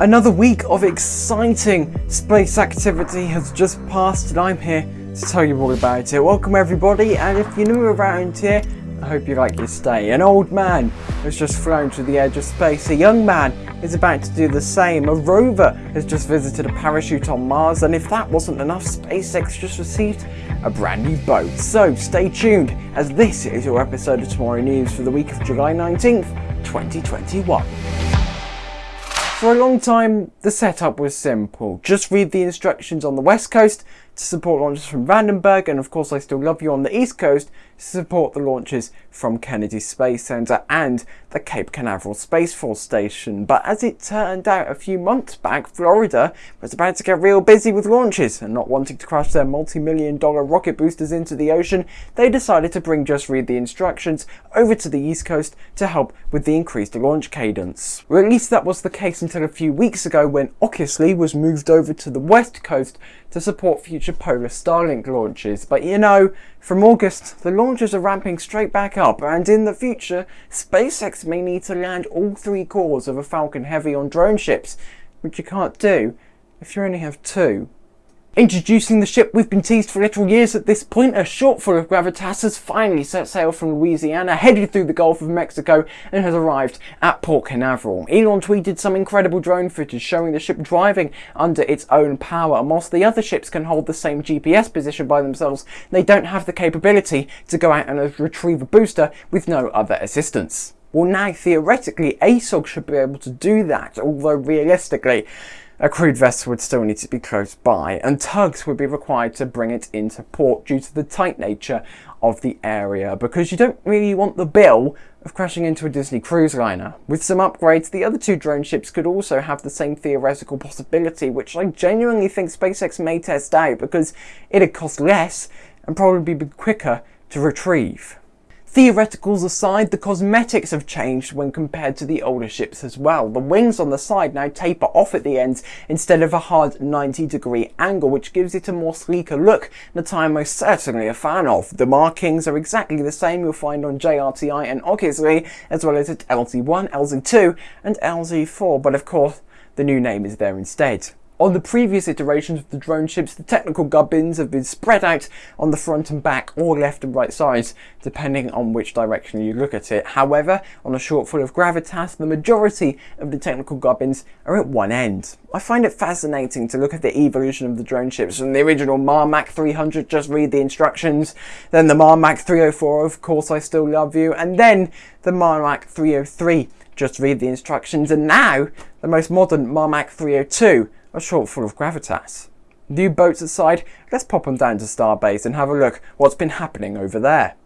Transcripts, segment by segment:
Another week of exciting space activity has just passed and I'm here to tell you all about it. Welcome everybody and if you're new around here, I hope you like your stay. An old man has just flown to the edge of space. A young man is about to do the same. A rover has just visited a parachute on Mars and if that wasn't enough, SpaceX just received a brand new boat. So stay tuned as this is your episode of Tomorrow News for the week of July 19th, 2021. For a long time, the setup was simple. Just read the instructions on the west coast to support launches from Vandenberg, and of course I Still Love You on the east coast to support the launches from Kennedy Space Center and the Cape Canaveral Space Force Station. But as it turned out a few months back, Florida was about to get real busy with launches, and not wanting to crash their multi-million dollar rocket boosters into the ocean, they decided to bring Just Read the Instructions over to the east coast to help with the increased launch cadence. Or at least that was the case until a few weeks ago when OCISLY was moved over to the west coast to support future Polar Starlink launches. But you know, from August, the launches are ramping straight back up, and in the future, SpaceX may need to land all three cores of a Falcon Heavy on drone ships, which you can't do if you only have two. Introducing the ship we've been teased for literal years at this point, a shortfall of Gravitas has finally set sail from Louisiana, headed through the Gulf of Mexico, and has arrived at Port Canaveral. Elon tweeted some incredible drone footage showing the ship driving under its own power, and whilst the other ships can hold the same GPS position by themselves, they don't have the capability to go out and retrieve a booster with no other assistance. Well now theoretically ASOG should be able to do that, although realistically a crewed vessel would still need to be close by, and tugs would be required to bring it into port due to the tight nature of the area, because you don't really want the bill of crashing into a Disney cruise liner. With some upgrades, the other two drone ships could also have the same theoretical possibility, which I genuinely think SpaceX may test out because it'd cost less and probably be quicker to retrieve. Theoreticals aside, the cosmetics have changed when compared to the older ships as well. The wings on the side now taper off at the ends instead of a hard 90 degree angle, which gives it a more sleeker look am most certainly a fan of. The markings are exactly the same you'll find on JRTI and OCISLY, as well as at LZ1, LZ2 and LZ4, but of course the new name is there instead. On the previous iterations of the drone ships, the technical gubbins have been spread out on the front and back or left and right sides, depending on which direction you look at it. However, on a shortfall of Gravitas, the majority of the technical gubbins are at one end. I find it fascinating to look at the evolution of the drone ships from the original Marmac 300, just read the instructions, then the Marmac 304, of course I still love you, and then the Marmac 303, just read the instructions, and now the most modern Marmac 302, a shortfall of gravitas. New boats aside, let's pop on down to Starbase and have a look what's been happening over there.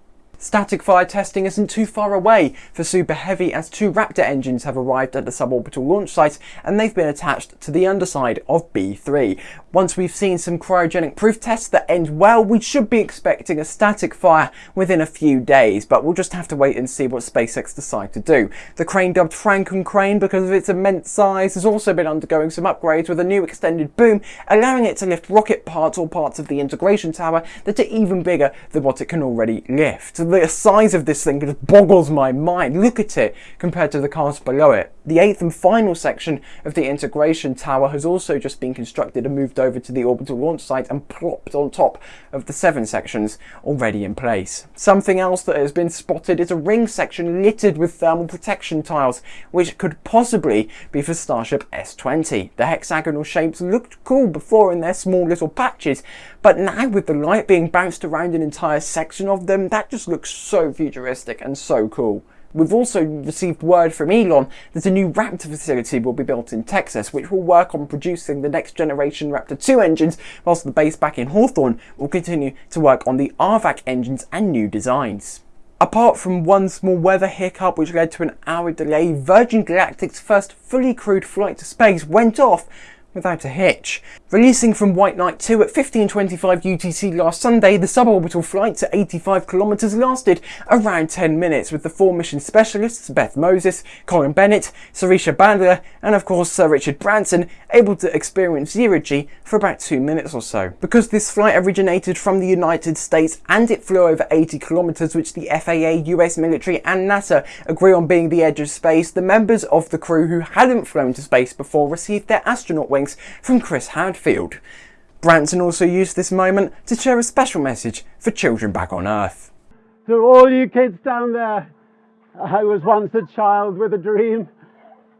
Static fire testing isn't too far away for Super Heavy as two Raptor engines have arrived at the suborbital launch site and they've been attached to the underside of B3. Once we've seen some cryogenic proof tests that end well, we should be expecting a static fire within a few days, but we'll just have to wait and see what SpaceX decide to do. The crane dubbed Franken crane because of its immense size has also been undergoing some upgrades with a new extended boom, allowing it to lift rocket parts or parts of the integration tower that are even bigger than what it can already lift the size of this thing just boggles my mind. Look at it compared to the cars below it. The eighth and final section of the integration tower has also just been constructed and moved over to the orbital launch site and plopped on top of the seven sections already in place. Something else that has been spotted is a ring section littered with thermal protection tiles, which could possibly be for Starship S-20. The hexagonal shapes looked cool before in their small little patches, but now with the light being bounced around an entire section of them, that just looks so futuristic and so cool. We've also received word from Elon that a new Raptor facility will be built in Texas, which will work on producing the next generation Raptor 2 engines, whilst the base back in Hawthorne will continue to work on the RVAC engines and new designs. Apart from one small weather hiccup which led to an hour delay, Virgin Galactic's first fully crewed flight to space went off without a hitch. Releasing from White Knight 2 at 15.25 UTC last Sunday, the suborbital flight to 85 kilometres lasted around 10 minutes with the four mission specialists Beth Moses, Colin Bennett, Sirisha Bandla and of course Sir Richard Branson able to experience zero G for about 2 minutes or so. Because this flight originated from the United States and it flew over 80 kilometres which the FAA, US military and NASA agree on being the edge of space, the members of the crew who hadn't flown to space before received their astronaut wings from Chris Hadfield. Branson also used this moment to share a special message for children back on Earth. To all you kids down there, I was once a child with a dream,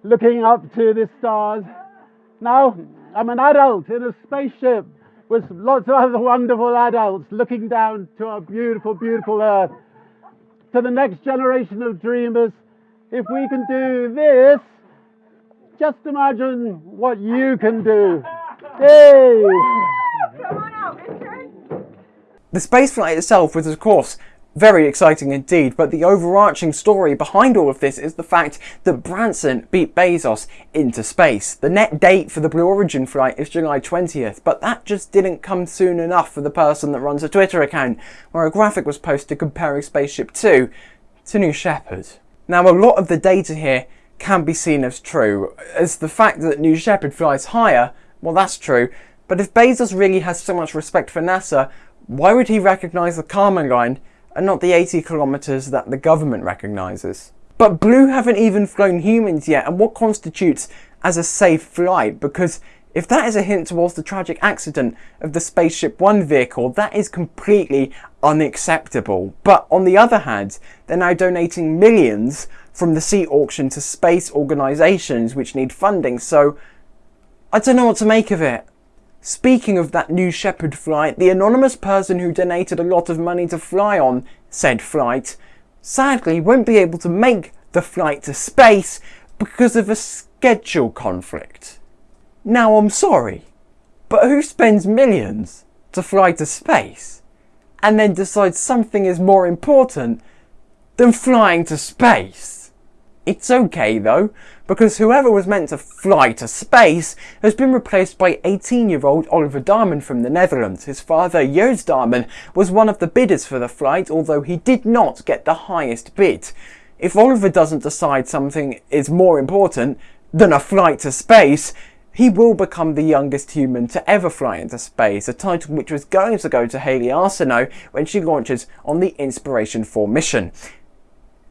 looking up to the stars. Now I'm an adult in a spaceship with lots of other wonderful adults looking down to our beautiful, beautiful Earth. To the next generation of dreamers, if we can do this, just imagine what you can do. Yay! The spaceflight itself was, of course, very exciting indeed, but the overarching story behind all of this is the fact that Branson beat Bezos into space. The net date for the Blue Origin flight is July 20th, but that just didn't come soon enough for the person that runs a Twitter account, where a graphic was posted comparing Spaceship 2 to New Shepard. Now, a lot of the data here can be seen as true, as the fact that New Shepard flies higher, well that's true, but if Bezos really has so much respect for NASA, why would he recognise the Kármán line and not the 80 kilometres that the government recognises? But Blue haven't even flown humans yet, and what constitutes as a safe flight? Because if that is a hint towards the tragic accident of the Spaceship One vehicle, that is completely unacceptable. But on the other hand, they're now donating millions from the sea auction to space organisations which need funding, so I don't know what to make of it. Speaking of that New Shepard flight, the anonymous person who donated a lot of money to fly on said flight sadly won't be able to make the flight to space because of a schedule conflict. Now I'm sorry, but who spends millions to fly to space and then decides something is more important than flying to space? It's okay though, because whoever was meant to fly to space has been replaced by 18 year old Oliver Daemen from the Netherlands. His father, Joost Daemen, was one of the bidders for the flight, although he did not get the highest bid. If Oliver doesn't decide something is more important than a flight to space, he will become the youngest human to ever fly into space, a title which was going to go to Hayley Arceneaux when she launches on the Inspiration 4 mission.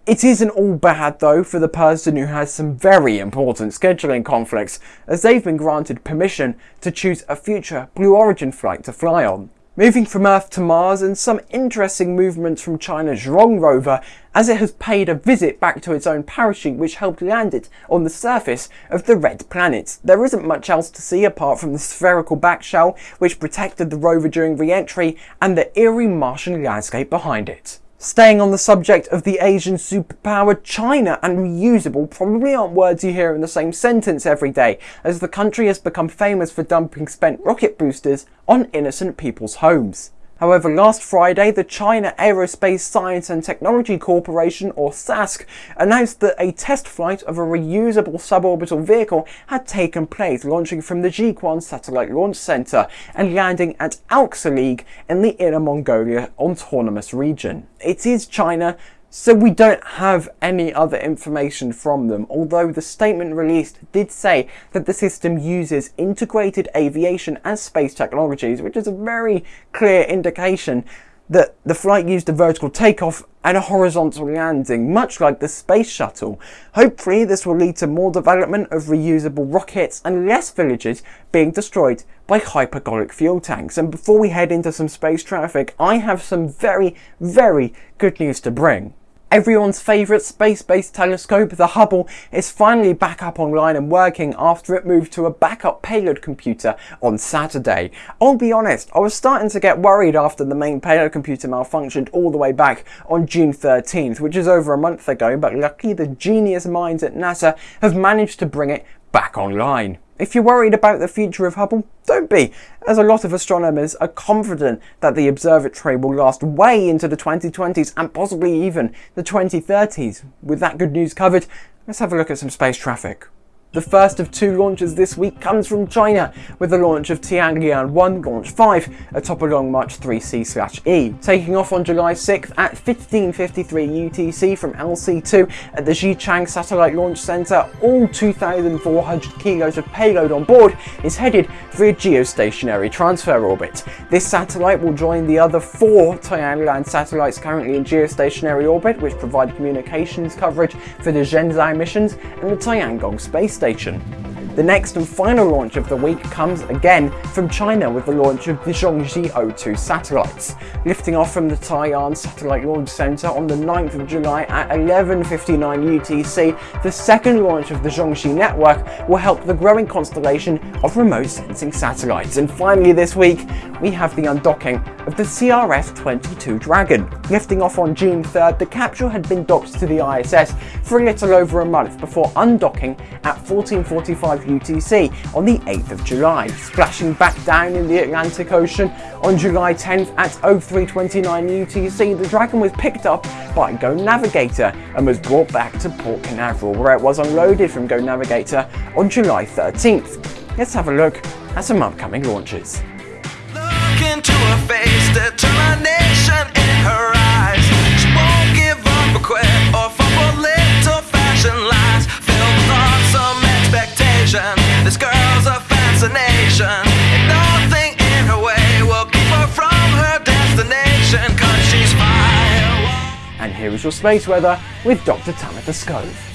It isn't all bad though for the person who has some very important scheduling conflicts, as they've been granted permission to choose a future Blue Origin flight to fly on moving from Earth to Mars and some interesting movements from China's Zhurong rover as it has paid a visit back to its own parachute which helped land it on the surface of the red planet. There isn't much else to see apart from the spherical back shell which protected the rover during re-entry and the eerie Martian landscape behind it. Staying on the subject of the Asian superpower, China and reusable probably aren't words you hear in the same sentence every day, as the country has become famous for dumping spent rocket boosters on innocent people's homes. However, last Friday, the China Aerospace Science and Technology Corporation, or CASC, announced that a test flight of a reusable suborbital vehicle had taken place, launching from the Jiuquan Satellite Launch Center and landing at Alxa League in the Inner Mongolia Autonomous Region. It is China so we don't have any other information from them, although the statement released did say that the system uses integrated aviation and space technologies, which is a very clear indication that the flight used a vertical takeoff and a horizontal landing, much like the space shuttle. Hopefully this will lead to more development of reusable rockets and less villages being destroyed by hypergolic fuel tanks. And before we head into some space traffic, I have some very, very good news to bring. Everyone's favourite space-based telescope, the Hubble, is finally back up online and working after it moved to a backup payload computer on Saturday. I'll be honest, I was starting to get worried after the main payload computer malfunctioned all the way back on June 13th, which is over a month ago, but luckily the genius minds at NASA have managed to bring it back online. If you're worried about the future of Hubble, don't be, as a lot of astronomers are confident that the observatory will last way into the 2020s and possibly even the 2030s. With that good news covered, let's have a look at some space traffic. The first of two launches this week comes from China, with the launch of Tianlian 1 Launch 5 atop a Long March 3C/E, taking off on July 6th at 1553 UTC from LC2 at the Xichang Satellite Launch Center. All 2,400 kilos of payload on board is headed for a geostationary transfer orbit. This satellite will join the other four Tianlian satellites currently in geostationary orbit, which provide communications coverage for the Shenzhou missions and the Tiangong space station. The next and final launch of the week comes again from China with the launch of the Zhongxi O2 satellites. Lifting off from the Taiyuan Satellite Launch Center on the 9th of July at 11.59 UTC, the second launch of the Zhongxi network will help the growing constellation of remote sensing satellites. And finally this week, we have the undocking of the CRS-22 Dragon. Lifting off on June 3rd, the capsule had been docked to the ISS for a little over a month before undocking at 1445 UTC on the 8th of July, splashing back down in the Atlantic Ocean on July 10th at 0329 UTC. The Dragon was picked up by Go Navigator and was brought back to Port Canaveral where it was unloaded from Go Navigator on July 13th. Let's have a look at some upcoming launches. Expectation. This girl's a fascination. And nothing in her way will keep her from her destination. Cause she's fire. And here is your space weather with Dr. Tamitha Skov.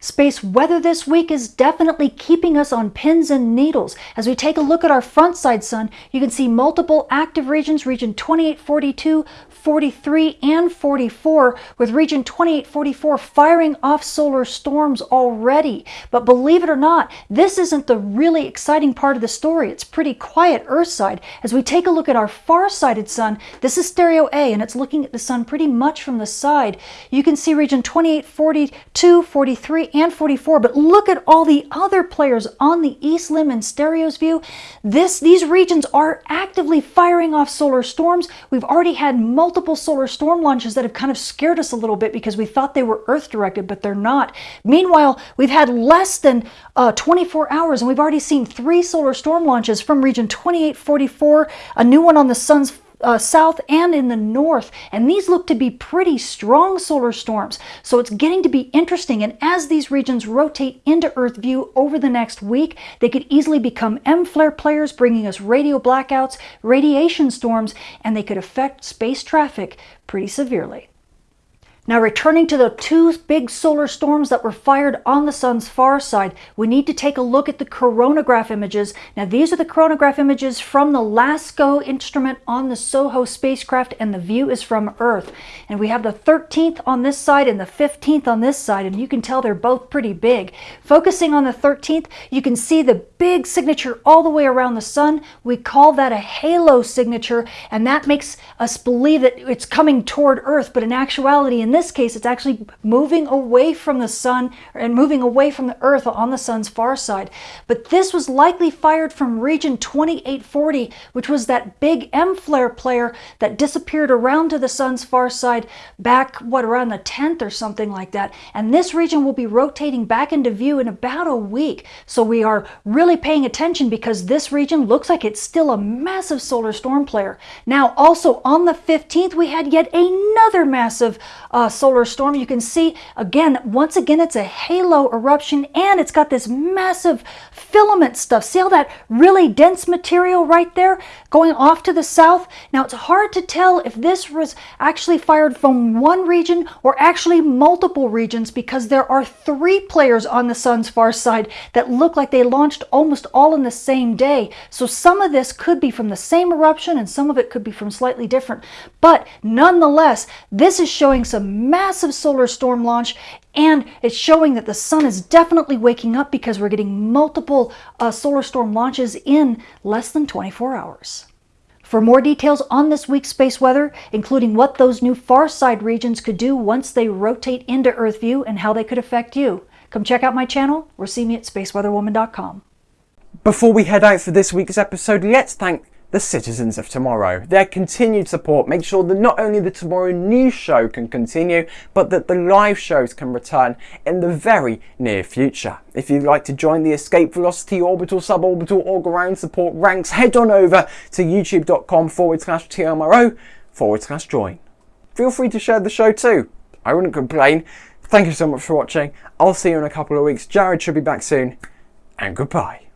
Space weather this week is definitely keeping us on pins and needles. As we take a look at our front side sun, you can see multiple active regions, region 2842, 43, and 44, with region 2844 firing off solar storms already. But believe it or not, this isn't the really exciting part of the story. It's pretty quiet Earth side. As we take a look at our far-sighted sun, this is stereo A, and it's looking at the sun pretty much from the side. You can see region 2842, 43, and 44, but look at all the other players on the east limb in stereo's view. This, these regions are actively firing off solar storms. We've already had multiple solar storm launches that have kind of scared us a little bit because we thought they were Earth directed, but they're not. Meanwhile, we've had less than uh, 24 hours and we've already seen three solar storm launches from region 2844, a new one on the sun's uh, south and in the north, and these look to be pretty strong solar storms. So it's getting to be interesting, and as these regions rotate into Earth view over the next week, they could easily become M-flare players, bringing us radio blackouts, radiation storms, and they could affect space traffic pretty severely. Now returning to the two big solar storms that were fired on the sun's far side, we need to take a look at the coronagraph images. Now these are the coronagraph images from the LASCO instrument on the SOHO spacecraft and the view is from Earth. And we have the 13th on this side and the 15th on this side and you can tell they're both pretty big. Focusing on the 13th, you can see the big signature all the way around the sun. We call that a halo signature and that makes us believe that it's coming toward Earth, but in actuality in this case, it's actually moving away from the sun and moving away from the earth on the sun's far side. But this was likely fired from region 2840, which was that big M-flare player that disappeared around to the sun's far side back, what, around the 10th or something like that. And this region will be rotating back into view in about a week. So we are really paying attention because this region looks like it's still a massive solar storm player. Now, also on the 15th, we had yet another massive uh, solar storm. You can see, again, once again, it's a halo eruption and it's got this massive filament stuff. See all that really dense material right there going off to the south? Now, it's hard to tell if this was actually fired from one region or actually multiple regions because there are three players on the sun's far side that look like they launched almost all in the same day. So some of this could be from the same eruption and some of it could be from slightly different. But nonetheless, this is showing some massive solar storm launch and it's showing that the sun is definitely waking up because we're getting multiple uh, solar storm launches in less than 24 hours. For more details on this week's space weather, including what those new far side regions could do once they rotate into Earth view and how they could affect you, come check out my channel or see me at spaceweatherwoman.com. Before we head out for this week's episode, let's thank the citizens of tomorrow. Their continued support makes sure that not only the Tomorrow News show can continue, but that the live shows can return in the very near future. If you'd like to join the Escape Velocity Orbital, Suborbital, or Ground support ranks, head on over to youtube.com forward slash TMRO forward slash join. Feel free to share the show too. I wouldn't complain. Thank you so much for watching. I'll see you in a couple of weeks. Jared should be back soon. And goodbye.